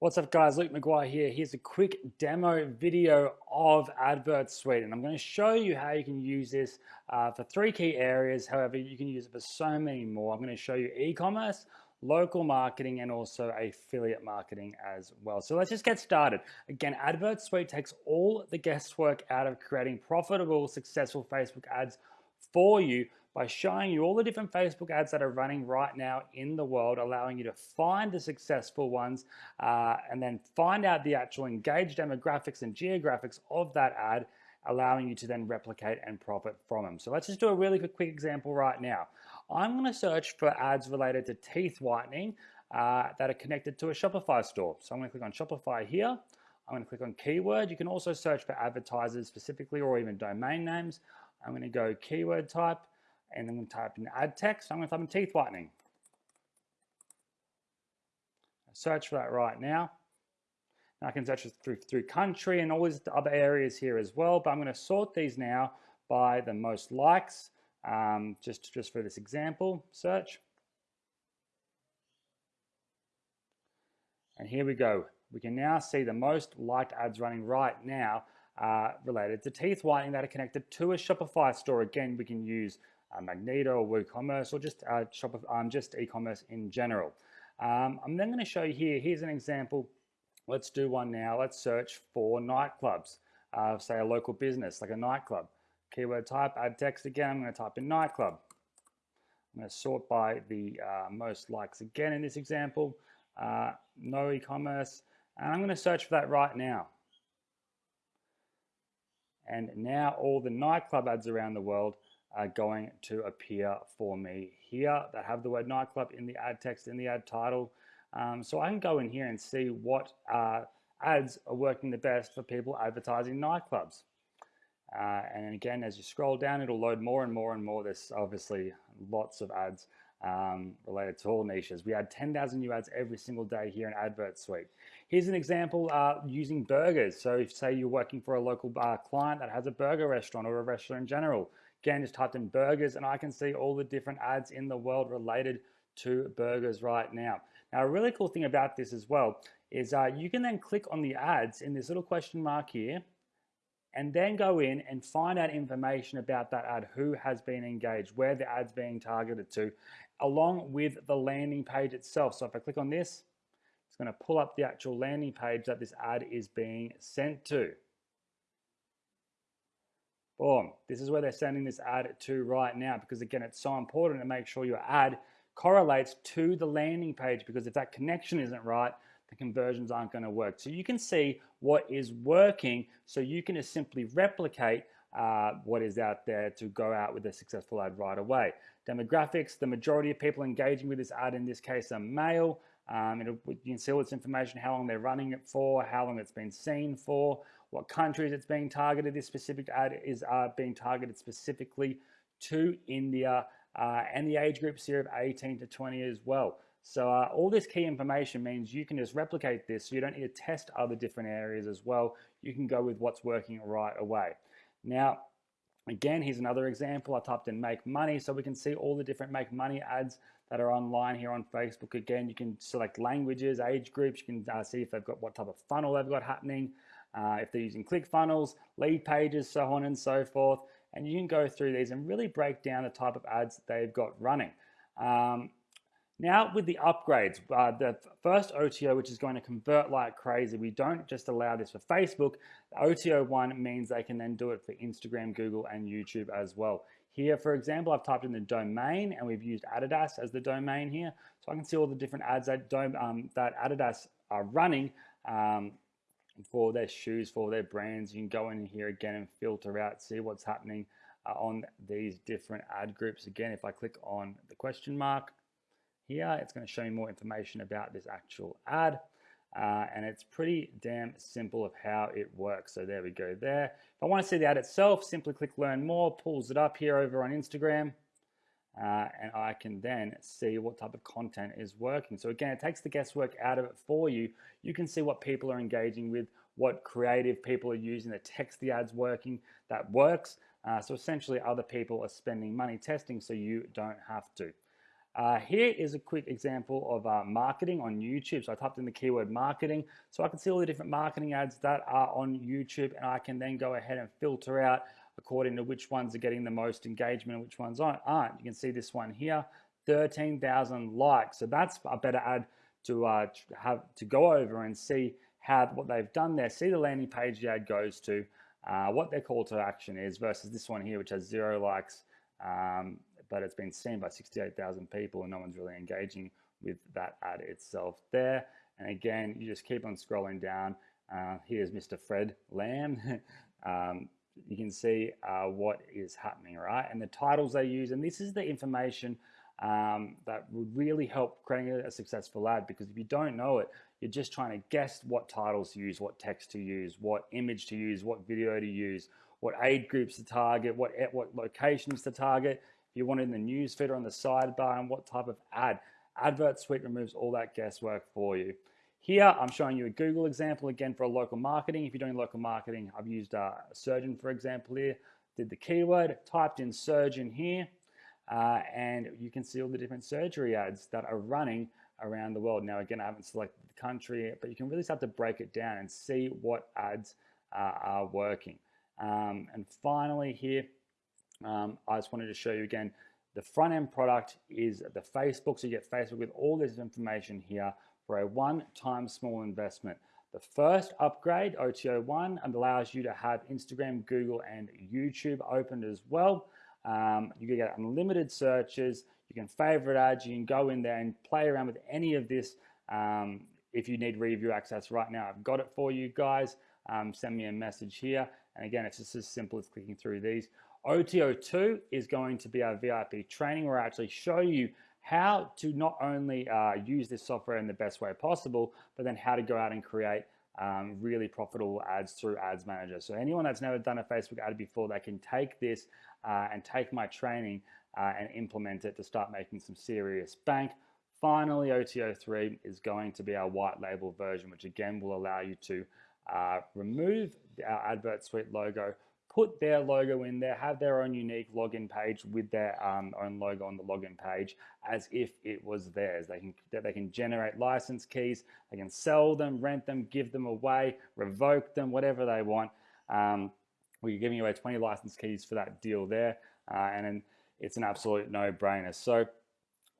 What's up guys, Luke McGuire here. Here's a quick demo video of Advert Suite and I'm going to show you how you can use this uh, for three key areas. However, you can use it for so many more. I'm going to show you e-commerce, local marketing and also affiliate marketing as well. So let's just get started. Again, Advert Suite takes all the guesswork out of creating profitable, successful Facebook ads for you by showing you all the different Facebook ads that are running right now in the world, allowing you to find the successful ones uh, and then find out the actual engaged demographics and geographics of that ad, allowing you to then replicate and profit from them. So let's just do a really quick, quick example right now. I'm going to search for ads related to teeth whitening uh, that are connected to a Shopify store. So I'm to click on Shopify here. I'm to click on keyword. You can also search for advertisers specifically or even domain names. I'm going to go keyword type and I'm going to type in ad text. I'm going to type in teeth whitening. search for that right now. now. I can search through, through country and all these other areas here as well, but I'm going to sort these now by the most likes, um, just, just for this example search. And here we go. We can now see the most liked ads running right now uh, related to teeth whitening that are connected to a Shopify store. Again, we can use uh, Magento or WooCommerce or just uh, Shopify, um, just e-commerce in general. Um, I'm then going to show you here, here's an example. Let's do one now. Let's search for nightclubs, uh, say a local business like a nightclub. Keyword type, ad text again, I'm going to type in nightclub. I'm going to sort by the uh, most likes again in this example, uh, no e-commerce, and I'm going to search for that right now. And now all the nightclub ads around the world are going to appear for me here that have the word nightclub in the ad text, in the ad title. Um, so I can go in here and see what uh, ads are working the best for people advertising nightclubs. Uh, and again, as you scroll down, it'll load more and more and more. There's obviously lots of ads um, related to all niches. We add 10,000 new ads every single day here in Advert Suite. Here's an example uh, using burgers. So if say you're working for a local uh, client that has a burger restaurant or a restaurant in general, Again, just typed in burgers and I can see all the different ads in the world related to burgers right now. Now, a really cool thing about this as well is uh, you can then click on the ads in this little question mark here and then go in and find out information about that ad, who has been engaged, where the ad's being targeted to, along with the landing page itself. So if I click on this, it's gonna pull up the actual landing page that this ad is being sent to. Boom. This is where they're sending this ad to right now because again, it's so important to make sure your ad correlates to the landing page because if that connection isn't right, the conversions aren't going to work. So you can see what is working so you can just simply replicate uh, what is out there to go out with a successful ad right away. Demographics, the majority of people engaging with this ad in this case are male. Um, you can see all this information, how long they're running it for, how long it's been seen for, what countries it's being targeted. This specific ad is uh, being targeted specifically to India uh, and the age groups here of 18 to 20 as well. So uh, all this key information means you can just replicate this so you don't need to test other different areas as well. You can go with what's working right away. Now, again, here's another example. I typed in make money so we can see all the different make money ads that are online here on Facebook. Again, you can select languages, age groups. You can uh, see if they've got what type of funnel they've got happening uh, if they're using ClickFunnels, lead pages, so on and so forth. And you can go through these and really break down the type of ads they've got running. Um, now with the upgrades, uh, the first OTO, which is going to convert like crazy, we don't just allow this for Facebook. OTO one means they can then do it for Instagram, Google, and YouTube as well. Here, for example, I've typed in the domain and we've used Adidas as the domain here. So I can see all the different ads that, um, that Adidas are running um, for their shoes, for their brands. You can go in here again and filter out, see what's happening uh, on these different ad groups. Again, if I click on the question mark here, it's going to show me more information about this actual ad. Uh, and it's pretty damn simple of how it works. So there we go there. If I want to see the ad itself, simply click learn more, pulls it up here over on Instagram. Uh, and I can then see what type of content is working. So again, it takes the guesswork out of it for you. You can see what people are engaging with, what creative people are using, the text the ads working that works. Uh, so essentially other people are spending money testing so you don't have to. Uh, here is a quick example of uh, marketing on YouTube. So I typed in the keyword marketing so I can see all the different marketing ads that are on YouTube and I can then go ahead and filter out according to which ones are getting the most engagement and which ones aren't. You can see this one here, 13,000 likes. So that's a better ad to uh, have to go over and see how what they've done there. See the landing page the ad goes to, uh, what their call to action is versus this one here, which has zero likes, um, but it's been seen by 68,000 people and no one's really engaging with that ad itself there. And again, you just keep on scrolling down. Uh, here's Mr. Fred Lam. um, you can see uh, what is happening, right? And the titles they use, and this is the information um, that would really help creating a, successful ad because if you don't know it, you're just trying to guess what titles to use, what text to use, what image to use, what video to use, what age groups to target, what, what locations to target. If you want it in the news feed or on the sidebar and what type of ad. Advert Suite removes all that guesswork for you. Here, I'm showing you a Google example again for a local marketing. If you're doing local marketing, I've used uh, surgeon, for example, here. Did the keyword, typed in surgeon here, uh, and you can see all the different surgery ads that are running around the world. Now, again, I haven't selected the country, but you can really start to break it down and see what ads uh, are working. Um, and finally here, um, I just wanted to show you again, the front end product is the Facebook. So you get Facebook with all this information here for a one-time small investment. The first upgrade, OTO1, allows you to have Instagram, Google, and YouTube opened as well. Um, you can get unlimited searches. You can favorite ads. You can go in there and play around with any of this. Um, if you need review access right now, I've got it for you guys. Um, send me a message here. And again, it's just as simple as clicking through these. OTO2 is going to be our VIP training where I actually show you how to not only uh, use this software in the best way possible, but then how to go out and create um, really profitable ads through Ads Manager. So anyone that's never done a Facebook ad before, they can take this uh, and take my training uh, and implement it to start making some serious bank. Finally, OTO3 is going to be our white label version, which again will allow you to uh, remove our Advert Suite logo, put their logo in there, have their own unique login page with their um, own logo on the login page as if it was theirs. They can, they can generate license keys, they can sell them, rent them, give them away, revoke them, whatever they want. Um, we're giving away 20 license keys for that deal there. Uh, and it's an absolute no-brainer. So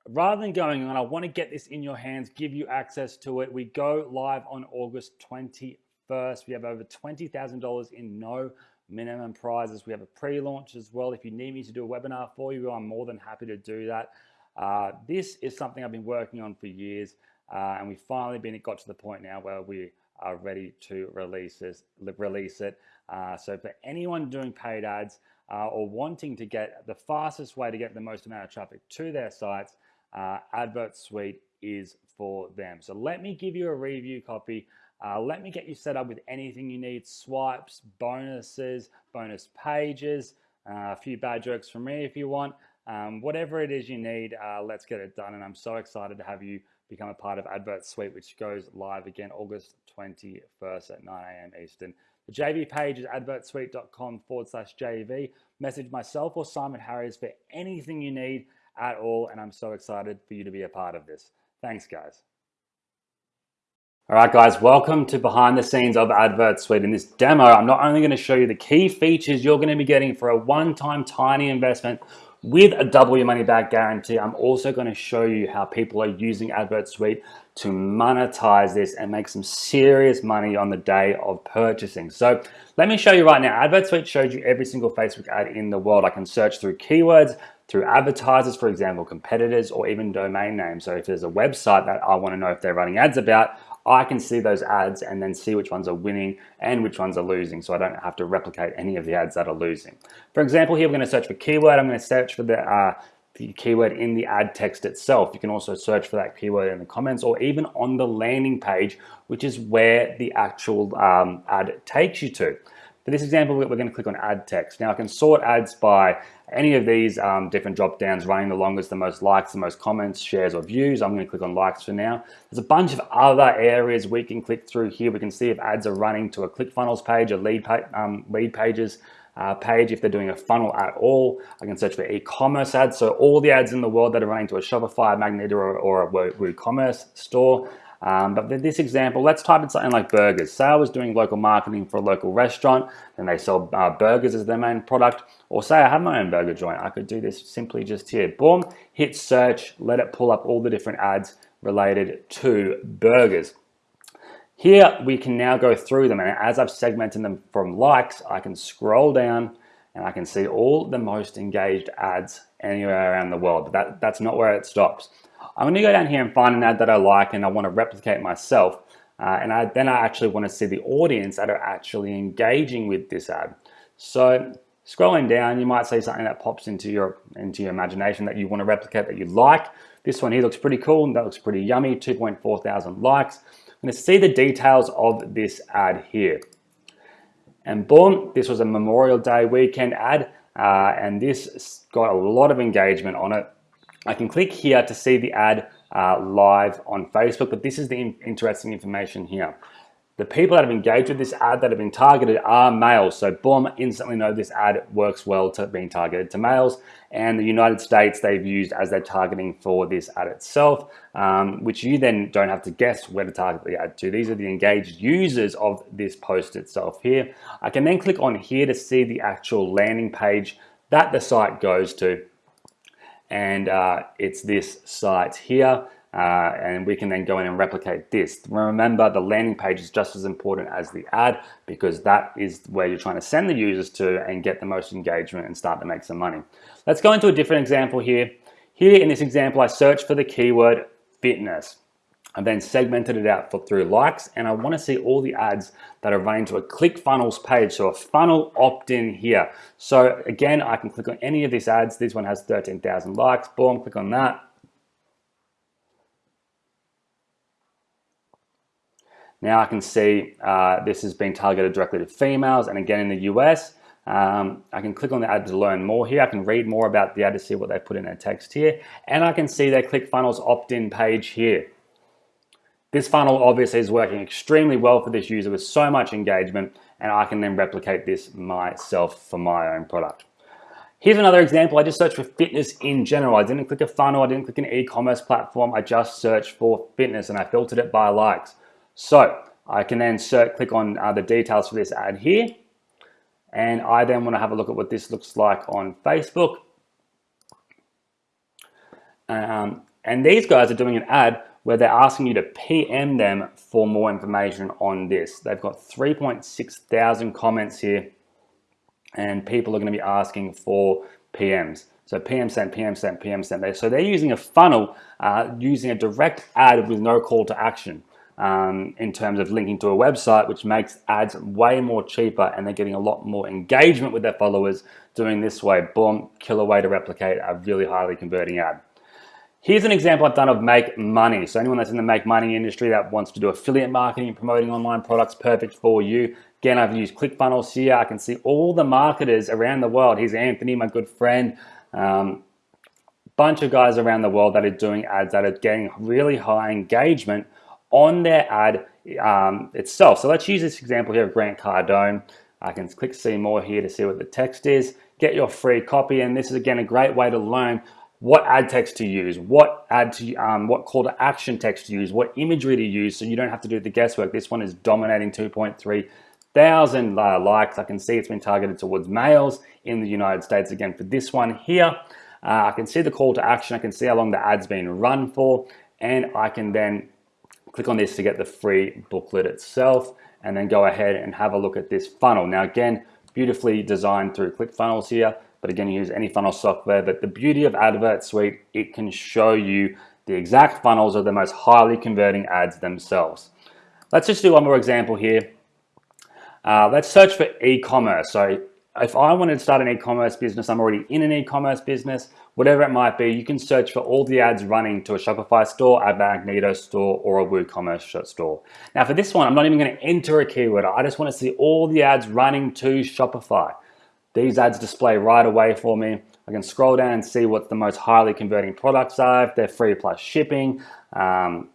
rather than going on, I want to get this in your hands, give you access to it. We go live on August 21st. We have over $20,000 in no minimum prizes. We have a pre-launch as well. If you need me to do a webinar for you, I'm more than happy to do that. Uh, this is something I've been working on for years, uh, and we've finally been got to the point now where we are ready to release this, release it. Uh, so for anyone doing paid ads uh, or wanting to get the fastest way to get the most amount of traffic to their sites, uh, Advert Suite is for them. So let me give you a review copy. Uh, let me get you set up with anything you need, swipes, bonuses, bonus pages, uh, a few bad jokes from me if you want. Um, whatever it is you need, uh, let's get it done. And I'm so excited to have you become a part of Advert Suite, which goes live again August 21st at 9 a.m. Eastern. The JV page is advertsuite.com forward slash JV. Message myself or Simon Harris for anything you need at all. And I'm so excited for you to be a part of this. Thanks, guys. All right, guys, welcome to behind the scenes of Advert Suite. In this demo, I'm not only going to show you the key features you're going to be getting for a one-time tiny investment with a double your money back guarantee. I'm also going to show you how people are using Advert Suite to monetize this and make some serious money on the day of purchasing. So let me show you right now. Advert Suite shows you every single Facebook ad in the world. I can search through keywords, through advertisers, for example, competitors, or even domain names. So if there's a website that I want to know if they're running ads about, I can see those ads and then see which ones are winning and which ones are losing so I don't have to replicate any of the ads that are losing. For example, here we're going to search for keyword. I'm going to search for the, uh, the keyword in the ad text itself. You can also search for that keyword in the comments or even on the landing page, which is where the actual um, ad takes you to. For this example, we're going to click on ad text. Now I can sort ads by any of these um, different drop downs running the longest, the most likes, the most comments, shares or views. I'm going to click on likes for now. There's a bunch of other areas we can click through here. We can see if ads are running to a ClickFunnels page a lead, pa um, lead pages, uh, page if they're doing a funnel at all. I can search for e-commerce ads. So all the ads in the world that are running to a Shopify, Magneto, or, or a WooCommerce store. Um, but this example, let's type in something like burgers. Say I was doing local marketing for a local restaurant and they sell uh, burgers as their main product. Or say I have my own burger joint. I could do this simply just here. Boom, hit search, let it pull up all the different ads related to burgers. Here we can now go through them and as I've segmented them from likes, I can scroll down and I can see all the most engaged ads anywhere around the world. But that, that's not where it stops. I'm to go down here and find an ad that I like and I want to replicate myself. Uh, and I, then I actually want to see the audience that are actually engaging with this ad. So scrolling down, you might see something that pops into your, into your imagination that you want to replicate that you like. This one here looks pretty cool. And that looks pretty yummy, 2.4 thousand likes. I'm to see the details of this ad here. And boom, this was a Memorial Day weekend ad. Uh, and this got a lot of engagement on it. I can click here to see the ad uh, live on Facebook, but this is the in interesting information here. The people that have engaged with this ad that have been targeted are males. So boom, instantly know this ad works well to being targeted to males. And the United States they've used as their targeting for this ad itself, um, which you then don't have to guess where to target the ad to. These are the engaged users of this post itself here. I can then click on here to see the actual landing page that the site goes to and uh, it's this site here. Uh, and we can then go in and replicate this. Remember, the landing page is just as important as the ad because that is where you're trying to send the users to and get the most engagement and start to make some money. Let's go into a different example here. Here in this example, I search for the keyword fitness. I then segmented it out for, through likes and I want to see all the ads that are running to a ClickFunnels page. So a funnel opt-in here. So again, I can click on any of these ads. This one has 13,000 likes. Boom, click on that. Now I can see uh, this has been targeted directly to females and again in the US. Um, I can click on the ad to learn more here. I can read more about the ad to see what they put in their text here. And I can see their ClickFunnels opt-in page here. This funnel obviously is working extremely well for this user with so much engagement and I can then replicate this myself for my own product. Here's another example. I just searched for fitness in general. I didn't click a funnel. I didn't click an e-commerce platform. I just searched for fitness and I filtered it by likes. So I can then search, click on uh, the details for this ad here. And I then want to have a look at what this looks like on Facebook. Um, and these guys are doing an ad where they're asking you to PM them for more information on this. They've got 3.6 thousand comments here and people are going to be asking for PMs. So PM sent, PM sent, PM sent. So they're using a funnel, uh, using a direct ad with no call to action um, in terms of linking to a website, which makes ads way more cheaper and they're getting a lot more engagement with their followers doing this way. Boom, killer way to replicate a really highly converting ad. Here's an example I've done of make money. So anyone that's in the make money industry that wants to do affiliate marketing and promoting online products, perfect for you. Again, I've used ClickFunnels here. I can see all the marketers around the world. Here's Anthony, my good friend. Um, bunch of guys around the world that are doing ads that are getting really high engagement on their ad um, itself. So let's use this example here of Grant Cardone. I can click see more here to see what the text is, get your free copy. And this is again, a great way to learn what ad text to use, what ad to, um, what call to action text to use, what imagery to use, so you don't have to do the guesswork. This one is dominating 2.3 thousand uh, likes. I can see it's been targeted towards males in the United States. Again, for this one here, uh, I can see the call to action. I can see how long the ad's been run for, and I can then click on this to get the free booklet itself, and then go ahead and have a look at this funnel. Now, again, beautifully designed through ClickFunnels here. But again, you use any funnel software. But the beauty of Advert Suite, it can show you the exact funnels of the most highly converting ads themselves. Let's just do one more example here. Uh, let's search for e-commerce. So if I wanted to start an e-commerce business, I'm already in an e-commerce business, whatever it might be, you can search for all the ads running to a Shopify store, a Magneto store, or a WooCommerce store. Now for this one, I'm not even gonna enter a keyword. I just wanna see all the ads running to Shopify. These ads display right away for me. I can scroll down and see what the most highly converting products are, if they're free plus shipping, um,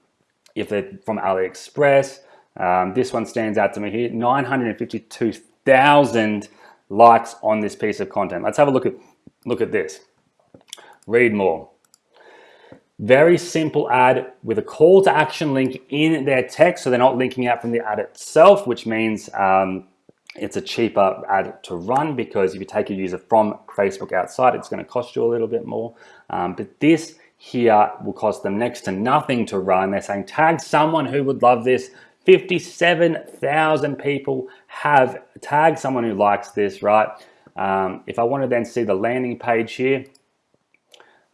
if they're from AliExpress. Um, this one stands out to me here, 952,000 likes on this piece of content. Let's have a look at, look at this. Read more. Very simple ad with a call to action link in their text. So they're not linking out from the ad itself, which means um, it's a cheaper ad to run because if you take a user from Facebook outside, it's going to cost you a little bit more. Um, but this here will cost them next to nothing to run. They're saying tag someone who would love this. 57,000 people have tagged someone who likes this, right? Um, if I want to then see the landing page here,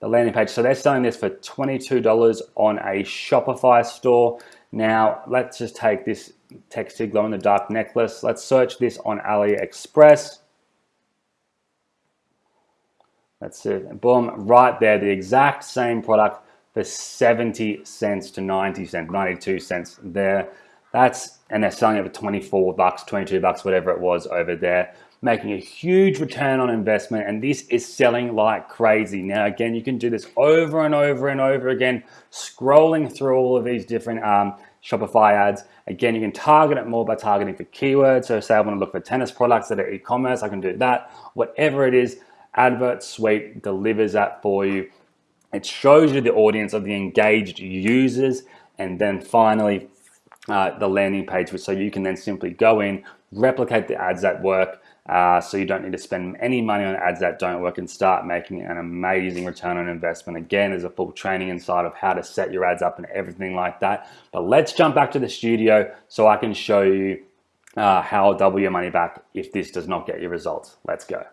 the landing page. So they're selling this for $22 on a Shopify store. Now let's just take this texted glow in the dark necklace. Let's search this on AliExpress. That's it. Boom, right there, the exact same product for 70 cents to 90 cents, 92 cents there. That's, and they're selling it for 24 bucks, 22 bucks, whatever it was over there making a huge return on investment and this is selling like crazy. Now again, you can do this over and over and over again, scrolling through all of these different um, Shopify ads. Again, you can target it more by targeting for keywords. So say I want to look for tennis products that are e-commerce, I can do that. Whatever it is, Advert Suite delivers that for you. It shows you the audience of the engaged users and then finally uh, the landing page, so you can then simply go in, replicate the ads that work, uh, so you don't need to spend any money on ads that don't work and start making an amazing return on investment. Again, there's a full training inside of how to set your ads up and everything like that. But let's jump back to the studio so I can show you uh, how double your money back if this does not get you results. Let's go.